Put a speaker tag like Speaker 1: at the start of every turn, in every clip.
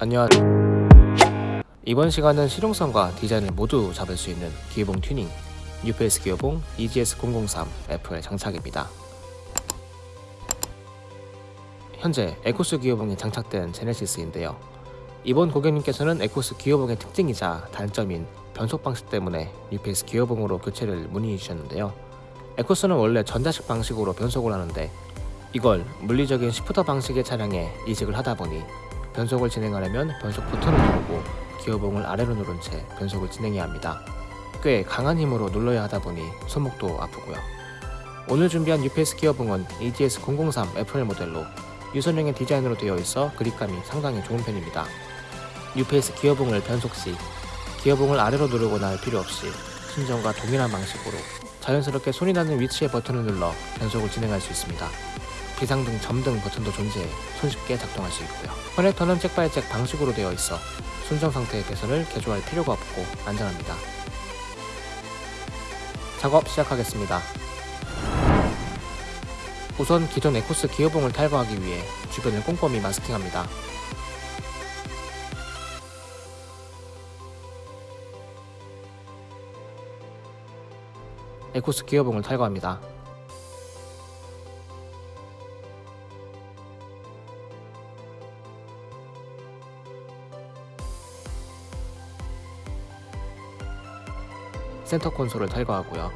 Speaker 1: 안녕하세요. 이번 시간은 실용성과 디자인을 모두 잡을 수 있는 기어봉 튜닝. UPS 기어봉 EGS003F의 장착입니다. 현재 에코스 기어봉이 장착된 제네시스인데요. 이번 고객님께서는 에코스 기어봉의 특징이자 단점인 변속 방식 때문에 UPS 기어봉으로 교체를 문의해 주셨는데요. 에코스는 원래 전자식 방식으로 변속을 하는데 이걸 물리적인 시프터 방식의 차량에 이식을 하다 보니 변속을 진행하려면 변속 버튼을 누르고 기어봉을 아래로 누른 채 변속을 진행해야 합니다. 꽤 강한 힘으로 눌러야 하다 보니 손목도 아프고요. 오늘 준비한 UPS 기어봉은 EGS003 FL 모델로 유선형의 디자인으로 되어 있어 그립감이 상당히 좋은 편입니다. UPS 기어봉을 변속 시 기어봉을 아래로 누르거나 할 필요 없이 순정과 동일한 방식으로 자연스럽게 손이 닿는 위치의 버튼을 눌러 변속을 진행할 수 있습니다. 비상등, 점등 버튼도 존재해 손쉽게 작동할 수 있고요. 커넥터는 잭바이잭 방식으로 되어 있어 순정 상태의 배선을 개조할 필요가 없고 안전합니다. 작업 시작하겠습니다. 우선 기존 에코스 기어봉을 탈거하기 위해 주변을 꼼꼼히 마스킹합니다. 에코스 기어봉을 탈거합니다. 센터 콘솔을 탈거하고요.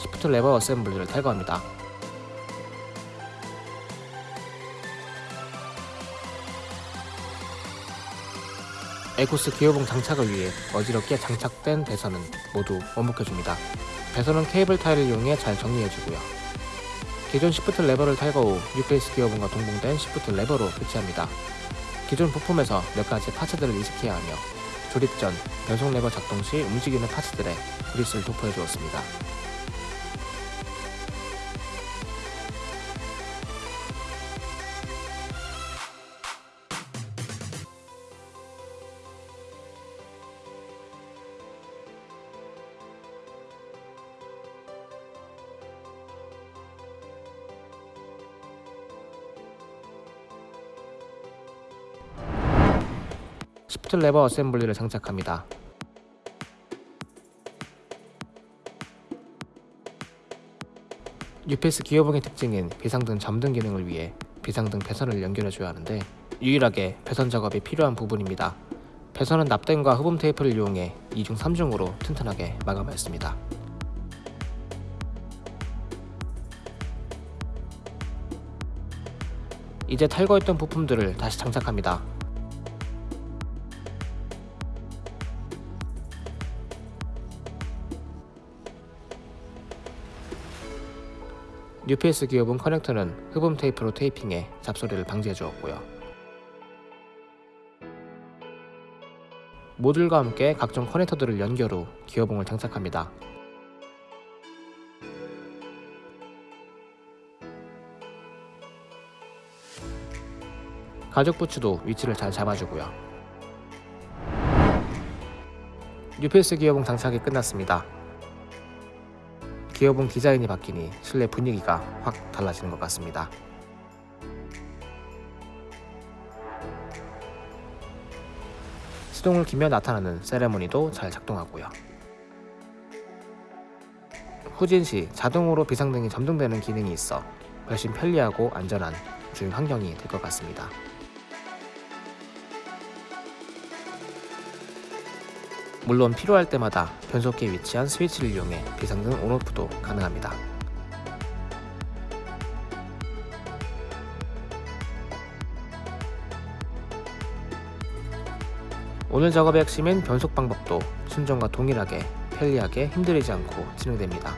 Speaker 1: 시프트 레버 어셈블리를 탈거합니다. 에코스 기어봉 장착을 위해 어지럽게 장착된 배선은 모두 원복해줍니다. 배선은 케이블 타이를 이용해 잘 정리해주고요. 기존 시프트 레버를 탈거 후 UPS 기어봉과 동봉된 시프트 레버로 교체합니다. 기존 부품에서 몇 가지 파츠들을 이식해야 하며 조립 전 변속 레버 작동 시 움직이는 파츠들에 그리스를 도포해 주었습니다. 시프트 레버 어셈블리를 장착합니다. UPS 기어봉의 특징인 비상등 점등 기능을 위해 비상등 배선을 연결해줘야 하는데 유일하게 배선 작업이 필요한 부분입니다. 배선은 납땜과 흡음 테이프를 이용해 2중 3중으로 튼튼하게 마감하였습니다. 이제 탈거했던 부품들을 다시 장착합니다. UPS 기어봉 커넥터는 흡음 테이프로 테이핑해 잡소리를 방지해 주었고요. 모듈과 함께 각종 커넥터들을 연결 후 기어봉을 장착합니다. 가죽 부츠도 위치를 잘 잡아주고요. UPS 기어봉 장착이 끝났습니다. 기어봉 디자인이 바뀌니 실내 분위기가 확 달라지는 것 같습니다. 시동을 키며 나타나는 세레모니도 잘 작동하고요. 후진 시 자동으로 비상등이 점등되는 기능이 있어 훨씬 편리하고 안전한 주행 환경이 될 것 같습니다. 물론 필요할 때마다 변속기에 위치한 스위치를 이용해 비상등 온오프도 가능합니다. 오늘 작업의 핵심인 변속 방법도 순정과 동일하게 편리하게 힘들이지 않고 진행됩니다.